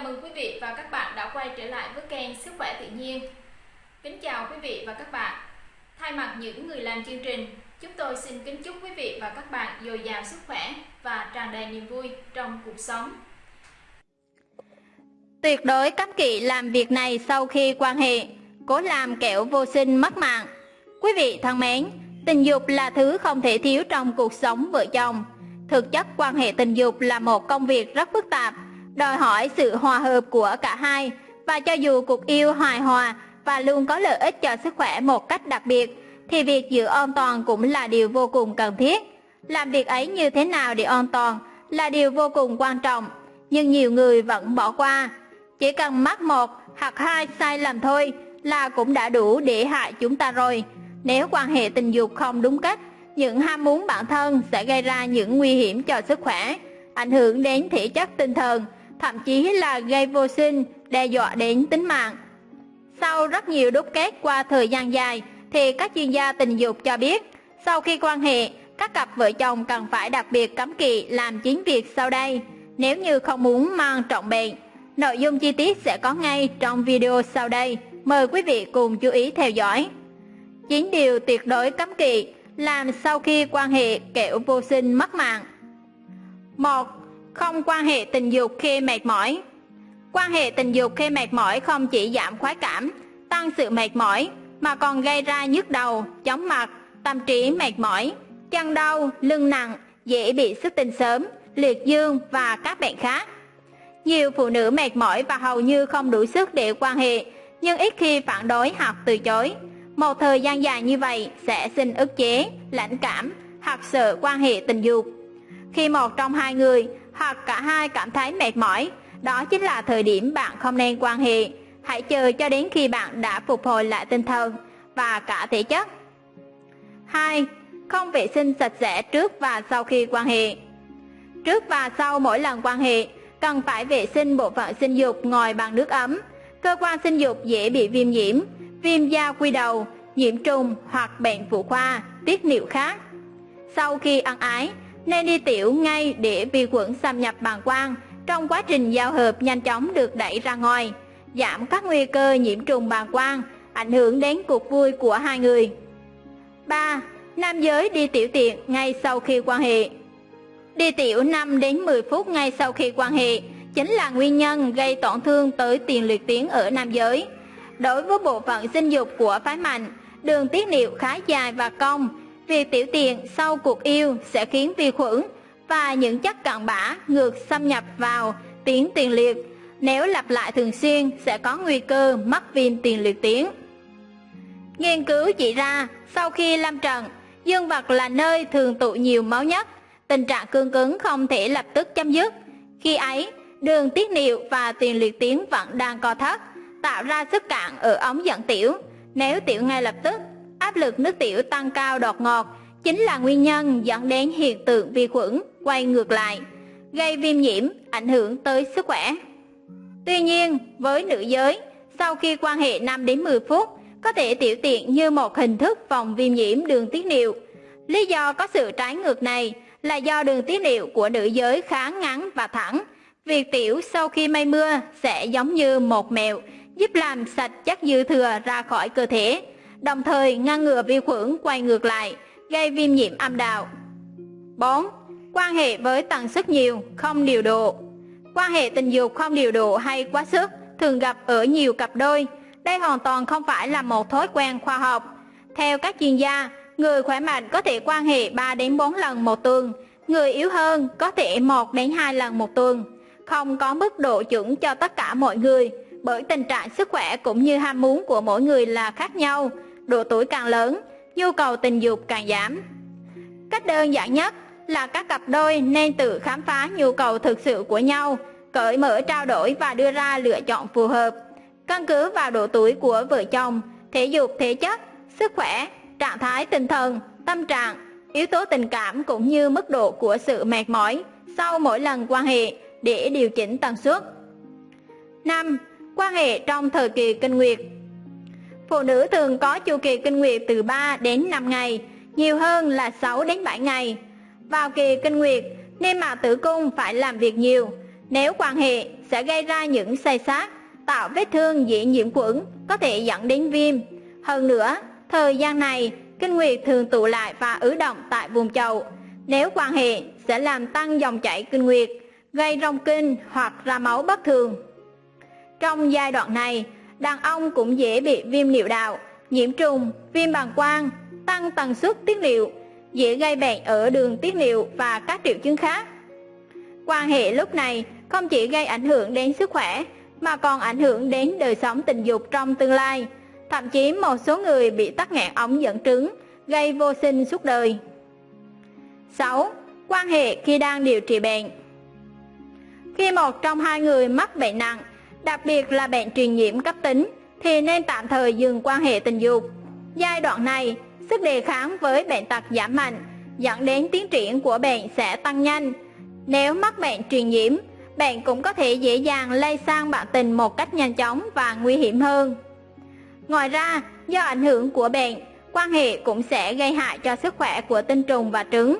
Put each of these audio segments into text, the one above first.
Chào mừng quý vị và các bạn đã quay trở lại với kênh Sức khỏe tự nhiên. Kính chào quý vị và các bạn. Thay mặt những người làm chương trình, chúng tôi xin kính chúc quý vị và các bạn dồi dào sức khỏe và tràn đầy niềm vui trong cuộc sống. Tuyệt đối cấm kỵ làm việc này sau khi quan hệ, cố làm kẻo vô sinh mất mạng. Quý vị thân mến, tình dục là thứ không thể thiếu trong cuộc sống vợ chồng. Thực chất quan hệ tình dục là một công việc rất phức tạp, đòi hỏi sự hòa hợp của cả hai và cho dù cuộc yêu hài hòa và luôn có lợi ích cho sức khỏe một cách đặc biệt thì việc giữ an toàn cũng là điều vô cùng cần thiết. Làm việc ấy như thế nào để an toàn là điều vô cùng quan trọng, nhưng nhiều người vẫn bỏ qua. Chỉ cần mắc một hoặc hai sai lầm thôi là cũng đã đủ để hại chúng ta rồi. Nếu quan hệ tình dục không đúng cách, những ham muốn bản thân sẽ gây ra những nguy hiểm cho sức khỏe, ảnh hưởng đến thể chất tinh thần, thậm chí là gây vô sinh, đe dọa đến tính mạng. Sau rất nhiều đúc kết qua thời gian dài, thì các chuyên gia tình dục cho biết, sau khi quan hệ, các cặp vợ chồng cần phải đặc biệt cấm kỵ làm chính việc sau đây, nếu như không muốn mang trọng bệnh. Nội dung chi tiết sẽ có ngay trong video sau đây, mời quý vị cùng chú ý theo dõi. 9 điều tuyệt đối cấm kỵ làm sau khi quan hệ kẻo vô sinh mất mạng. 1. Không quan hệ tình dục khi mệt mỏi Quan hệ tình dục khi mệt mỏi không chỉ giảm khoái cảm, tăng sự mệt mỏi, mà còn gây ra nhức đầu, chóng mặt, tâm trí mệt mỏi, chân đau, lưng nặng, dễ bị xuất tinh sớm, liệt dương và các bệnh khác. Nhiều phụ nữ mệt mỏi và hầu như không đủ sức để quan hệ, nhưng ít khi phản đối hoặc từ chối. Một thời gian dài như vậy sẽ sinh ức chế, lãnh cảm hoặc sợ quan hệ tình dục. Khi một trong hai người hoặc cả hai cảm thấy mệt mỏi, đó chính là thời điểm bạn không nên quan hệ. Hãy chờ cho đến khi bạn đã phục hồi lại tinh thần và cả thể chất. 2. Không vệ sinh sạch sẽ trước và sau khi quan hệ. Trước và sau mỗi lần quan hệ, cần phải vệ sinh bộ phận sinh dục ngồi bằng nước ấm. Cơ quan sinh dục dễ bị viêm nhiễm, viêm da quy đầu, nhiễm trùng hoặc bệnh phụ khoa, tiết niệu khác. Sau khi ăn ái, nên đi tiểu ngay để vi khuẩn xâm nhập bàng quang trong quá trình giao hợp nhanh chóng được đẩy ra ngoài, giảm các nguy cơ nhiễm trùng bàng quang, ảnh hưởng đến cuộc vui của hai người. 3. Nam giới đi tiểu tiện ngay sau khi quan hệ Đi tiểu 5 đến 10 phút ngay sau khi quan hệ chính là nguyên nhân gây tổn thương tới tiền liệt tuyến ở nam giới. Đối với bộ phận sinh dục của phái mạnh, đường tiết niệu khá dài và cong, việc tiểu tiện sau cuộc yêu sẽ khiến vi khuẩn và những chất cặn bã ngược xâm nhập vào tuyến tiền liệt. Nếu lặp lại thường xuyên sẽ có nguy cơ mắc viêm tiền liệt tuyến. Nghiên cứu chỉ ra, sau khi lâm trận, dương vật là nơi thường tụ nhiều máu nhất, tình trạng cương cứng không thể lập tức chấm dứt. Khi ấy, đường tiết niệu và tiền liệt tuyến vẫn đang co thắt, tạo ra sức cạn ở ống dẫn tiểu. Nếu tiểu ngay lập tức, áp lực nước tiểu tăng cao đột ngột chính là nguyên nhân dẫn đến hiện tượng vi khuẩn quay ngược lại, gây viêm nhiễm, ảnh hưởng tới sức khỏe. Tuy nhiên, với nữ giới, sau khi quan hệ 5 đến 10 phút, có thể tiểu tiện như một hình thức phòng viêm nhiễm đường tiết niệu. Lý do có sự trái ngược này là do đường tiết niệu của nữ giới khá ngắn và thẳng. Việc tiểu sau khi mây mưa sẽ giống như một mẹo, giúp làm sạch chất dư thừa ra khỏi cơ thể, đồng thời ngăn ngừa vi khuẩn quay ngược lại, gây viêm nhiễm âm đạo. 4. Quan hệ với tần suất nhiều, không điều độ Quan hệ tình dục không điều độ hay quá sức thường gặp ở nhiều cặp đôi. Đây hoàn toàn không phải là một thói quen khoa học. Theo các chuyên gia, người khỏe mạnh có thể quan hệ 3 đến 4 lần một tuần, người yếu hơn có thể 1 đến 2 lần một tuần. Không có mức độ chuẩn cho tất cả mọi người, bởi tình trạng sức khỏe cũng như ham muốn của mỗi người là khác nhau, độ tuổi càng lớn, nhu cầu tình dục càng giảm. Cách đơn giản nhất là các cặp đôi nên tự khám phá nhu cầu thực sự của nhau, cởi mở trao đổi và đưa ra lựa chọn phù hợp. Căn cứ vào độ tuổi của vợ chồng, thể dục thể chất, sức khỏe, trạng thái tinh thần, tâm trạng, yếu tố tình cảm cũng như mức độ của sự mệt mỏi sau mỗi lần quan hệ để điều chỉnh tần suất. 5. Quan hệ trong thời kỳ kinh nguyệt Phụ nữ thường có chu kỳ kinh nguyệt từ 3 đến 5 ngày, nhiều hơn là 6 đến 7 ngày. Vào kỳ kinh nguyệt, niêm mạc tử cung phải làm việc nhiều. Nếu quan hệ sẽ gây ra những say sát, tạo vết thương dễ nhiễm khuẩn, có thể dẫn đến viêm. Hơn nữa, thời gian này, kinh nguyệt thường tụ lại và ứ động tại vùng chậu. Nếu quan hệ sẽ làm tăng dòng chảy kinh nguyệt, gây rong kinh hoặc ra máu bất thường. Trong giai đoạn này, đàn ông cũng dễ bị viêm niệu đạo, nhiễm trùng, viêm bàng quang, tăng tần suất tiết niệu, dễ gây bệnh ở đường tiết niệu và các triệu chứng khác. Quan hệ lúc này không chỉ gây ảnh hưởng đến sức khỏe mà còn ảnh hưởng đến đời sống tình dục trong tương lai. Thậm chí một số người bị tắc nghẽn ống dẫn trứng, gây vô sinh suốt đời. 6. Quan hệ khi đang điều trị bệnh Khi một trong hai người mắc bệnh nặng, đặc biệt là bệnh truyền nhiễm cấp tính, thì nên tạm thời dừng quan hệ tình dục. Giai đoạn này, sức đề kháng với bệnh tật giảm mạnh, dẫn đến tiến triển của bệnh sẽ tăng nhanh. Nếu mắc bệnh truyền nhiễm, bệnh cũng có thể dễ dàng lây sang bạn tình một cách nhanh chóng và nguy hiểm hơn. Ngoài ra, do ảnh hưởng của bệnh, quan hệ cũng sẽ gây hại cho sức khỏe của tinh trùng và trứng.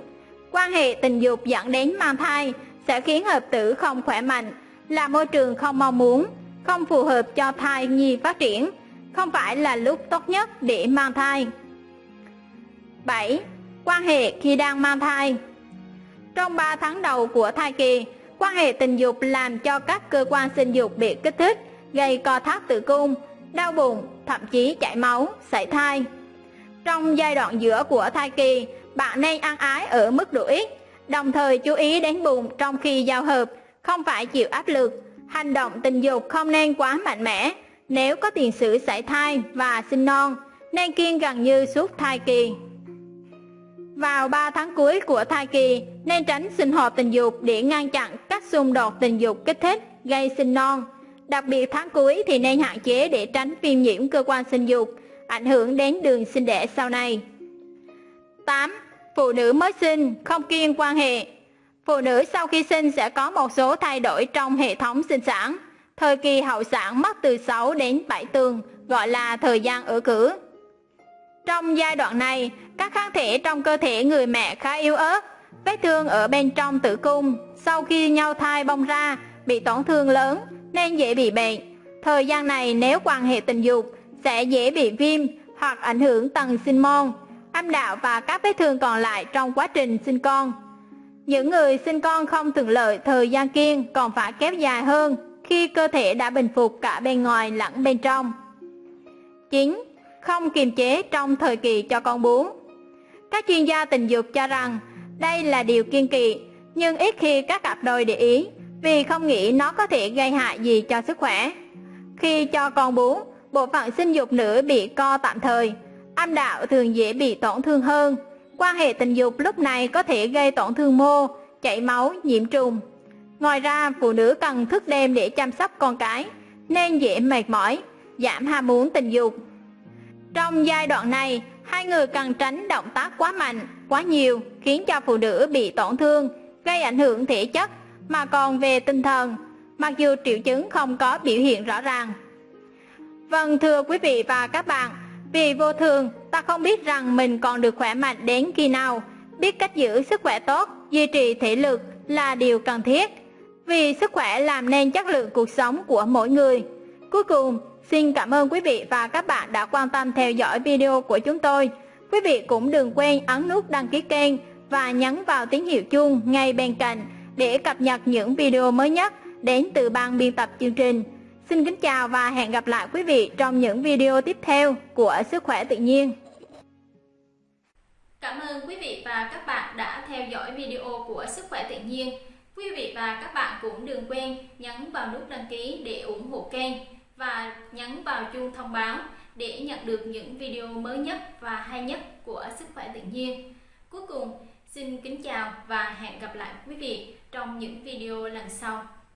Quan hệ tình dục dẫn đến mang thai sẽ khiến hợp tử không khỏe mạnh, là môi trường không mong muốn, không phù hợp cho thai nhi phát triển, không phải là lúc tốt nhất để mang thai. 7. Quan hệ khi đang mang thai Trong 3 tháng đầu của thai kỳ, quan hệ tình dục làm cho các cơ quan sinh dục bị kích thích, gây co thắt tử cung, đau bụng, thậm chí chảy máu, sảy thai. Trong giai đoạn giữa của thai kỳ, bạn nên ăn ái ở mức độ ít, đồng thời chú ý đến bụng trong khi giao hợp, không phải chịu áp lực. Hành động tình dục không nên quá mạnh mẽ, nếu có tiền sử sảy thai và sinh non, nên kiêng gần như suốt thai kỳ. Vào 3 tháng cuối của thai kỳ, nên tránh sinh hoạt tình dục để ngăn chặn các xung đột tình dục kích thích, gây sinh non. Đặc biệt tháng cuối thì nên hạn chế để tránh viêm nhiễm cơ quan sinh dục, ảnh hưởng đến đường sinh đẻ sau này. 8. Phụ nữ mới sinh không kiêng quan hệ Phụ nữ sau khi sinh sẽ có một số thay đổi trong hệ thống sinh sản. Thời kỳ hậu sản mất từ 6 đến 7 tuần, gọi là thời gian ở cử. Trong giai đoạn này, các kháng thể trong cơ thể người mẹ khá yếu ớt, vết thương ở bên trong tử cung sau khi nhau thai bong ra bị tổn thương lớn nên dễ bị bệnh. Thời gian này nếu quan hệ tình dục sẽ dễ bị viêm hoặc ảnh hưởng tầng sinh môn, âm đạo và các vết thương còn lại trong quá trình sinh con. Những người sinh con không thuận lợi thời gian kiêng còn phải kéo dài hơn khi cơ thể đã bình phục cả bên ngoài lẫn bên trong. 9. Không kiềm chế trong thời kỳ cho con bú Các chuyên gia tình dục cho rằng đây là điều kiên kỵ, nhưng ít khi các cặp đôi để ý vì không nghĩ nó có thể gây hại gì cho sức khỏe. Khi cho con bú, bộ phận sinh dục nữ bị co tạm thời, âm đạo thường dễ bị tổn thương hơn. Quan hệ tình dục lúc này có thể gây tổn thương mô, chảy máu, nhiễm trùng. Ngoài ra, phụ nữ cần thức đêm để chăm sóc con cái, nên dễ mệt mỏi, giảm ham muốn tình dục. Trong giai đoạn này, hai người cần tránh động tác quá mạnh, quá nhiều, khiến cho phụ nữ bị tổn thương, gây ảnh hưởng thể chất, mà còn về tinh thần, mặc dù triệu chứng không có biểu hiện rõ ràng. Vâng thưa quý vị và các bạn, vì vô thường, ta không biết rằng mình còn được khỏe mạnh đến khi nào. Biết cách giữ sức khỏe tốt, duy trì thể lực là điều cần thiết. Vì sức khỏe làm nên chất lượng cuộc sống của mỗi người. Cuối cùng, xin cảm ơn quý vị và các bạn đã quan tâm theo dõi video của chúng tôi. Quý vị cũng đừng quên ấn nút đăng ký kênh và nhấn vào tín hiệu chuông ngay bên cạnh để cập nhật những video mới nhất đến từ ban biên tập chương trình. Xin kính chào và hẹn gặp lại quý vị trong những video tiếp theo của Sức khỏe tự nhiên. Cảm ơn quý vị và các bạn đã theo dõi video của Sức khỏe tự nhiên. Quý vị và các bạn cũng đừng quên nhấn vào nút đăng ký để ủng hộ kênh và nhấn vào chuông thông báo để nhận được những video mới nhất và hay nhất của Sức khỏe tự nhiên. Cuối cùng, xin kính chào và hẹn gặp lại quý vị trong những video lần sau.